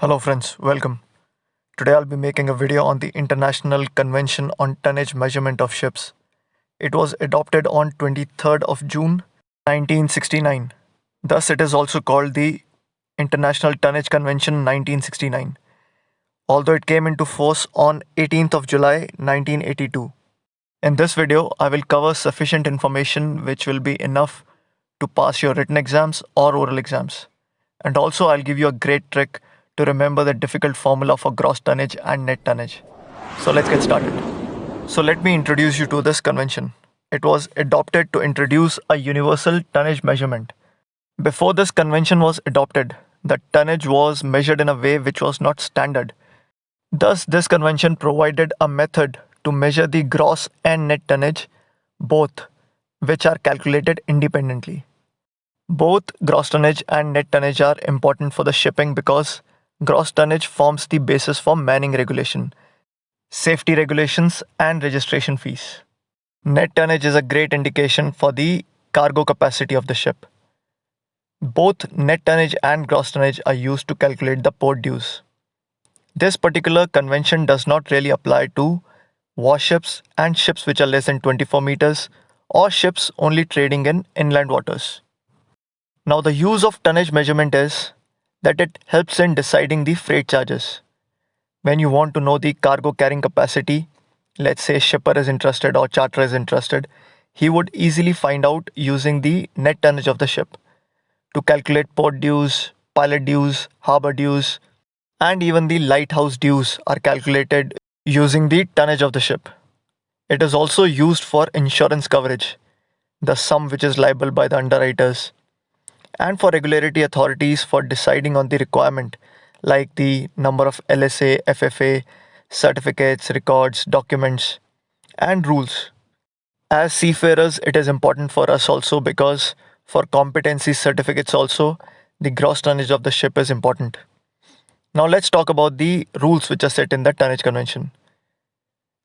Hello friends, welcome. Today I'll be making a video on the International Convention on Tonnage Measurement of Ships. It was adopted on 23rd of June 1969. Thus it is also called the International Tonnage Convention 1969. Although it came into force on 18th of July 1982. In this video, I will cover sufficient information which will be enough to pass your written exams or oral exams. And also I'll give you a great trick to remember the difficult formula for gross tonnage and net tonnage. So let's get started. So let me introduce you to this convention. It was adopted to introduce a universal tonnage measurement. Before this convention was adopted, the tonnage was measured in a way which was not standard. Thus, this convention provided a method to measure the gross and net tonnage, both which are calculated independently. Both gross tonnage and net tonnage are important for the shipping because gross tonnage forms the basis for manning regulation, safety regulations, and registration fees. Net tonnage is a great indication for the cargo capacity of the ship. Both net tonnage and gross tonnage are used to calculate the port dues. This particular convention does not really apply to warships and ships which are less than 24 meters or ships only trading in inland waters. Now the use of tonnage measurement is that it helps in deciding the freight charges. When you want to know the cargo carrying capacity, let's say shipper is interested or charter is interested, he would easily find out using the net tonnage of the ship to calculate port dues, pilot dues, harbor dues, and even the lighthouse dues are calculated using the tonnage of the ship. It is also used for insurance coverage, the sum which is liable by the underwriters, and for regularity authorities for deciding on the requirement like the number of LSA, FFA, certificates, records, documents, and rules. As seafarers, it is important for us also because for competency certificates also, the gross tonnage of the ship is important. Now let's talk about the rules which are set in the tonnage convention.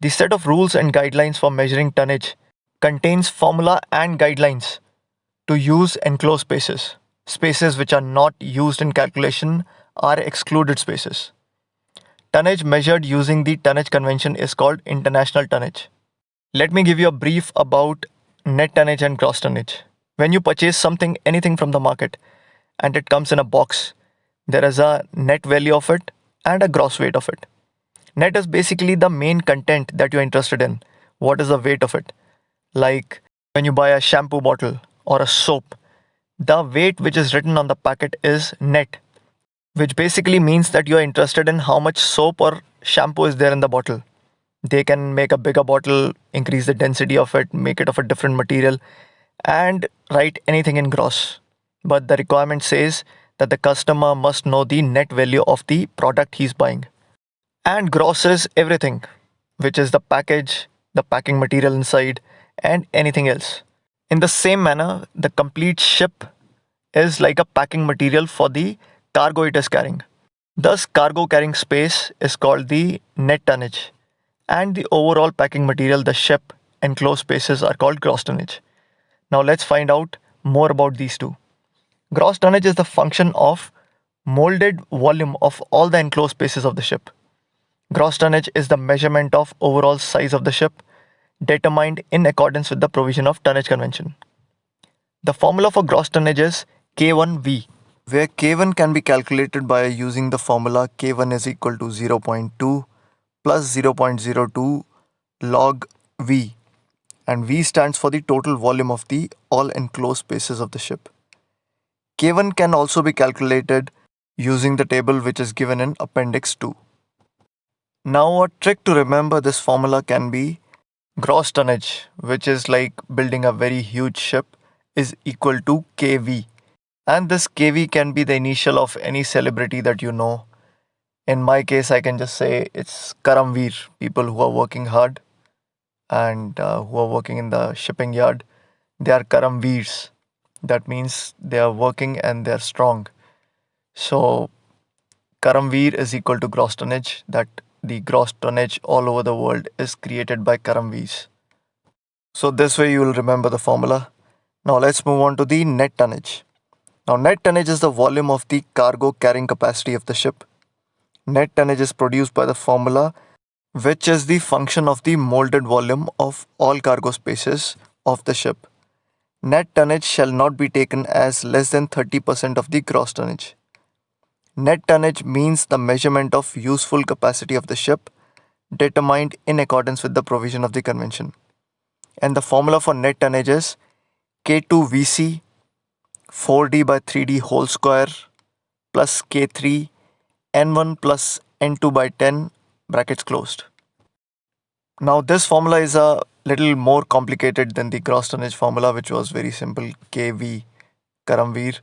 The set of rules and guidelines for measuring tonnage contains formula and guidelines to use enclosed spaces. Spaces which are not used in calculation are excluded spaces. Tonnage measured using the tonnage convention is called international tonnage. Let me give you a brief about net tonnage and gross tonnage. When you purchase something, anything from the market, and it comes in a box, there is a net value of it and a gross weight of it. Net is basically the main content that you're interested in. What is the weight of it? Like when you buy a shampoo bottle or a soap, the weight which is written on the packet is net, which basically means that you're interested in how much soap or shampoo is there in the bottle. They can make a bigger bottle, increase the density of it, make it of a different material, and write anything in gross. But the requirement says that the customer must know the net value of the product he's buying. And gross is everything, which is the package, the packing material inside, and anything else. In the same manner, the complete ship is like a packing material for the cargo it is carrying. Thus, cargo carrying space is called the net tonnage, and the overall packing material, the ship enclosed spaces, are called gross tonnage. Now, let's find out more about these two. Gross tonnage is the function of molded volume of all the enclosed spaces of the ship. Gross tonnage is the measurement of overall size of the ship determined in accordance with the provision of tonnage convention. The formula for gross tonnage is K1V, where K1 can be calculated by using the formula K1 is equal to 0.2 plus 0.02 log V and V stands for the total volume of the all enclosed spaces of the ship. K1 can also be calculated using the table which is given in Appendix 2. Now a trick to remember this formula can be gross tonnage, which is like building a very huge ship, is equal to kV. And this kV can be the initial of any celebrity that you know. In my case, I can just say it's Karamveer, people who are working hard and uh, who are working in the shipping yard. They are Karamveers. That means they are working and they are strong. So Karamveer is equal to gross tonnage. That the gross tonnage all over the world is created by Karamveers. So this way you will remember the formula. Now let's move on to the net tonnage. Now net tonnage is the volume of the cargo carrying capacity of the ship. Net tonnage is produced by the formula which is the function of the molded volume of all cargo spaces of the ship. Net tonnage shall not be taken as less than 30% of the gross tonnage. Net tonnage means the measurement of useful capacity of the ship determined in accordance with the provision of the convention. And the formula for net tonnage is K2VC 4D by 3D whole square plus K3 N1 plus N2 by 10 brackets closed. Now this formula is a little more complicated than the gross tonnage formula which was very simple KV Karamveer.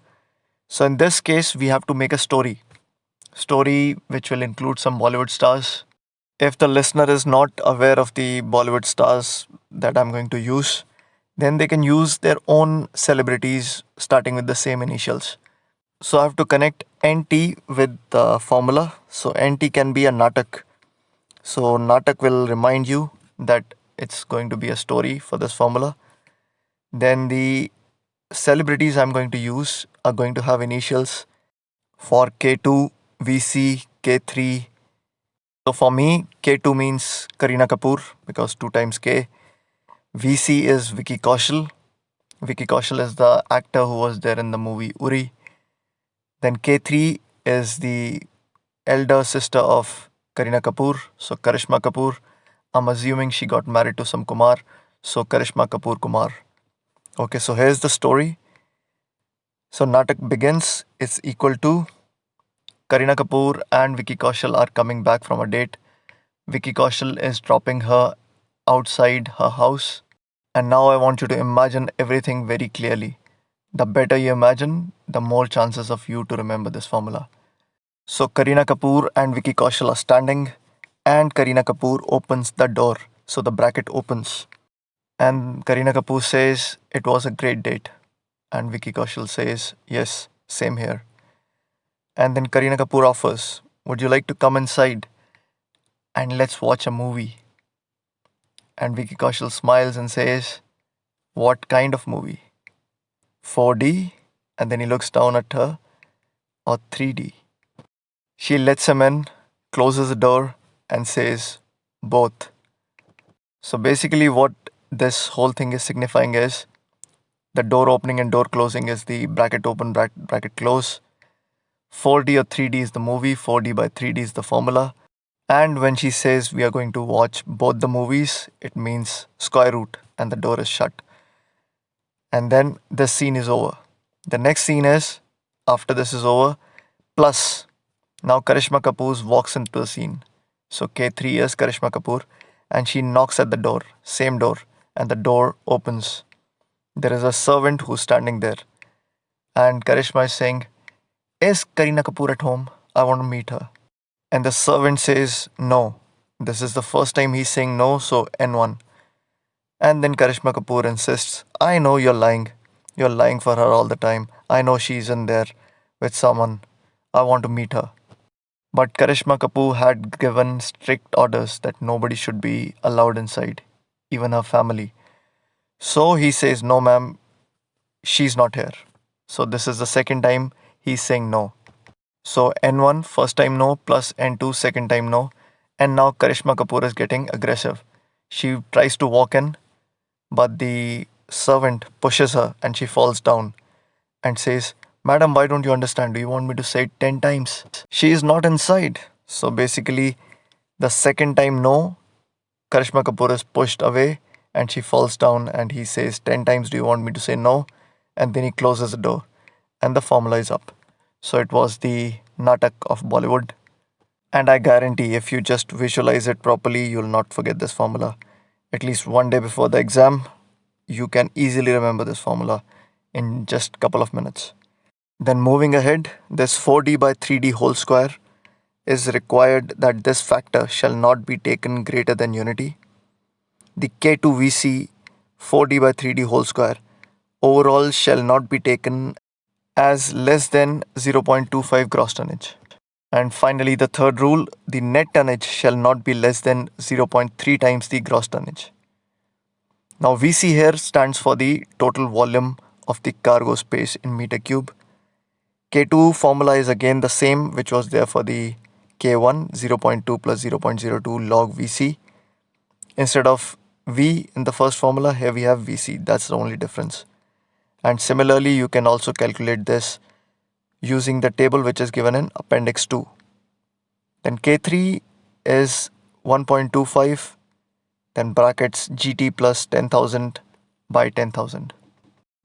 So in this case we have to make a story. Story which will include some Bollywood stars. If the listener is not aware of the Bollywood stars that I'm going to use, then they can use their own celebrities starting with the same initials. So I have to connect NT with the formula. So NT can be a Natak. So Natak will remind you that it's going to be a story for this formula. Then the celebrities I'm going to use are going to have initials for K2, VC, K3. So for me, K2 means Kareena Kapoor because 2 times K. VC is Vicky Kaushal. Vicky Kaushal is the actor who was there in the movie Uri. Then K3 is the elder sister of Kareena Kapoor, so Karishma Kapoor. I'm assuming she got married to some Kumar, so Karishma Kapoor Kumar. Okay, so here's the story. So Natak begins, it's equal to Kareena Kapoor and Vicky Kaushal are coming back from a date. Vicky Kaushal is dropping her outside her house. And now I want you to imagine everything very clearly. The better you imagine, the more chances of you to remember this formula. So Kareena Kapoor and Vicky Kaushal are standing and Kareena Kapoor opens the door. So the bracket opens. And Kareena Kapoor says, it was a great date. And Vicky Kaushal says, yes, same here. And then Kareena Kapoor offers, would you like to come inside and let's watch a movie? And Vicky Kaushal smiles and says, what kind of movie? 4D, and then he looks down at her, or 3D. She lets him in, closes the door, and says, both. So basically, what this whole thing is signifying is the door opening and door closing is the bracket open, bracket close. 4D or 3D is the movie, 4D by 3D is the formula. And when she says we are going to watch both the movies, it means square root and the door is shut and then this scene is over. The next scene is after this is over, plus now Karishma Kapoor walks into the scene. So K3 is Karishma Kapoor and she knocks at the door, same door, and the door opens. There is a servant who's standing there. And Karishma is saying, Is Kareena Kapoor at home? I want to meet her. And the servant says, No. This is the first time he's saying no, so N1. And then Karishma Kapoor insists, I know you're lying. You're lying for her all the time. I know she's in there with someone. I want to meet her. But Karishma Kapoor had given strict orders that nobody should be allowed inside, even her family. So he says, No, ma'am, she's not here. So this is the second time he's saying no. So N1, first time no, plus N2, second time no. And now Karishma Kapoor is getting aggressive. She tries to walk in, but the servant pushes her and she falls down and says, Madam, why don't you understand? Do you want me to say it 10 times? She is not inside. So basically, the second time no, Karishma Kapoor is pushed away and she falls down and he says 10 times, Do you want me to say no? And then he closes the door and the formula is up. So it was the Natak of Bollywood. And I guarantee if you just visualize it properly, you'll not forget this formula at least one day before the exam, you can easily remember this formula in just a couple of minutes. Then moving ahead, this 4d by 3d whole square is required that this factor shall not be taken greater than unity. The K2VC 4d by 3d whole square overall shall not be taken as less than 0.25 gross tonnage. And finally, the third rule, the net tonnage shall not be less than 0.3 times the gross tonnage. Now VC here stands for the total volume of the cargo space in meter cube. K2 formula is again the same which was there for the K1 0.2 plus 0.02 log VC. Instead of V in the first formula, here we have VC. That's the only difference. And similarly, you can also calculate this using the table which is given in Appendix 2. Then K3 is 1.25, then brackets GT plus 10,000 by 10,000.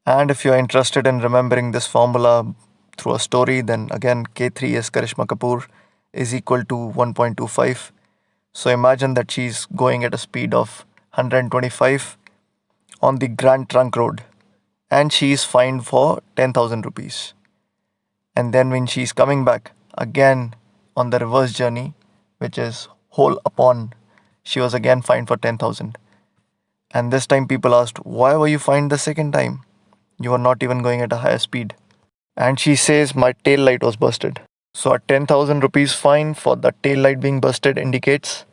And if you are interested in remembering this formula through a story, then again K3 is Karishma Kapoor is equal to 1.25. So imagine that she's going at a speed of 125 on the Grand Trunk Road and she is fined for 10,000 rupees. And then when she is coming back again on the reverse journey, which is whole upon, she was again fined for 10,000. And this time people asked, why were you fined the second time? You were not even going at a higher speed. And she says my tail light was busted. So a 10,000 rupees fine for the tail light being busted indicates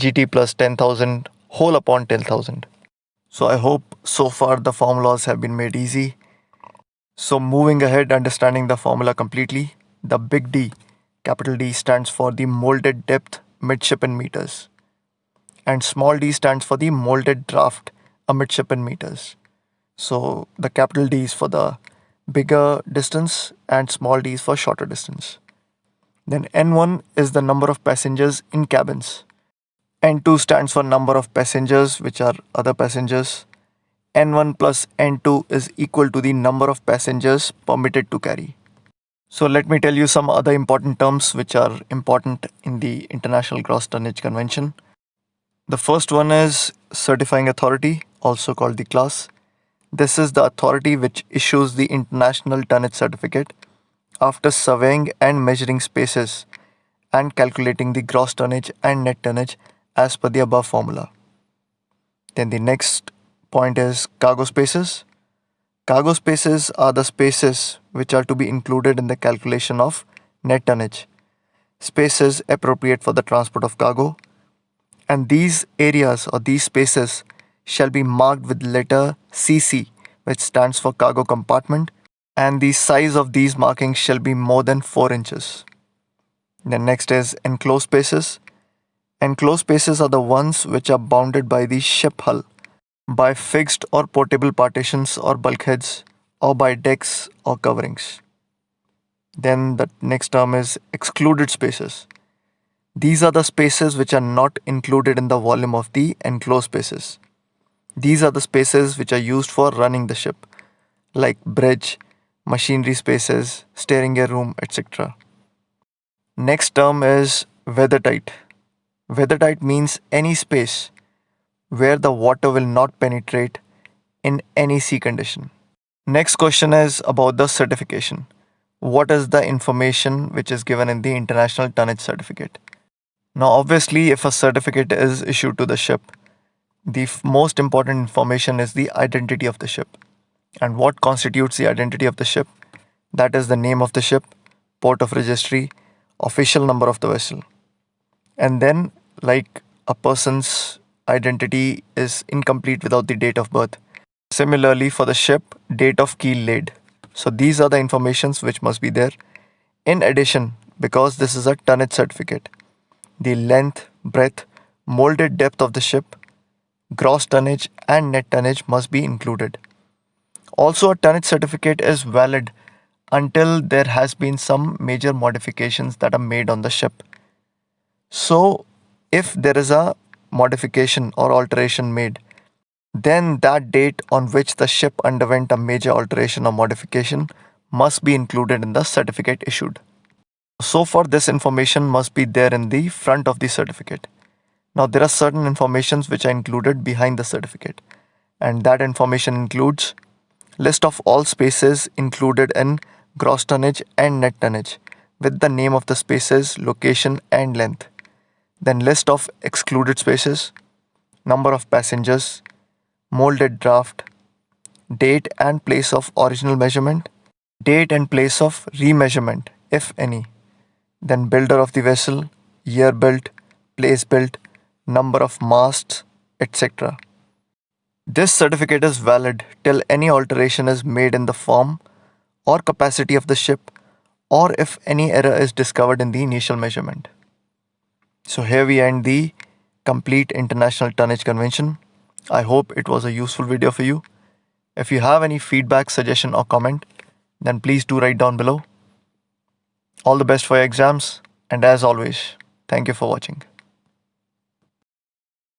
GT plus 10,000 whole upon 10,000. So I hope so far the formulas have been made easy. So moving ahead, understanding the formula completely, the big D, capital D stands for the molded depth midshipman meters and small d stands for the molded draft midshipman meters. So the capital D is for the bigger distance and small d is for shorter distance. Then N1 is the number of passengers in cabins. N2 stands for number of passengers which are other passengers. N1 plus N2 is equal to the number of passengers permitted to carry. So let me tell you some other important terms which are important in the International Gross Tonnage Convention. The first one is certifying authority, also called the class. This is the authority which issues the International Tonnage Certificate after surveying and measuring spaces and calculating the gross tonnage and net tonnage as per the above formula. Then the next point is cargo spaces. Cargo spaces are the spaces which are to be included in the calculation of net tonnage. Spaces appropriate for the transport of cargo. And these areas or these spaces shall be marked with letter CC which stands for cargo compartment and the size of these markings shall be more than 4 inches. Then next is enclosed spaces. Enclosed spaces are the ones which are bounded by the ship hull by fixed or portable partitions or bulkheads or by decks or coverings. Then the next term is excluded spaces. These are the spaces which are not included in the volume of the enclosed spaces. These are the spaces which are used for running the ship, like bridge, machinery spaces, steering gear room, etc. Next term is weathertight. Weathertight means any space where the water will not penetrate in any sea condition. Next question is about the certification. What is the information which is given in the International Tonnage Certificate? Now, obviously, if a certificate is issued to the ship, the most important information is the identity of the ship. And what constitutes the identity of the ship? That is the name of the ship, port of registry, official number of the vessel. And then, like a person's identity is incomplete without the date of birth. Similarly, for the ship, date of keel laid. So these are the informations which must be there. In addition, because this is a tonnage certificate, the length, breadth, molded depth of the ship, gross tonnage and net tonnage must be included. Also, a tonnage certificate is valid until there has been some major modifications that are made on the ship. So, if there is a modification or alteration made, then that date on which the ship underwent a major alteration or modification must be included in the certificate issued. So far, this information must be there in the front of the certificate. Now, there are certain informations which are included behind the certificate, and that information includes list of all spaces included in gross tonnage and net tonnage with the name of the spaces, location, and length. Then list of excluded spaces, number of passengers, molded draft, date and place of original measurement, date and place of remeasurement, if any. Then builder of the vessel, year built, place built, number of masts, etc. This certificate is valid till any alteration is made in the form or capacity of the ship or if any error is discovered in the initial measurement. So here we end the complete International Tonnage Convention. I hope it was a useful video for you. If you have any feedback, suggestion or comment, then please do write down below. All the best for your exams and as always, thank you for watching.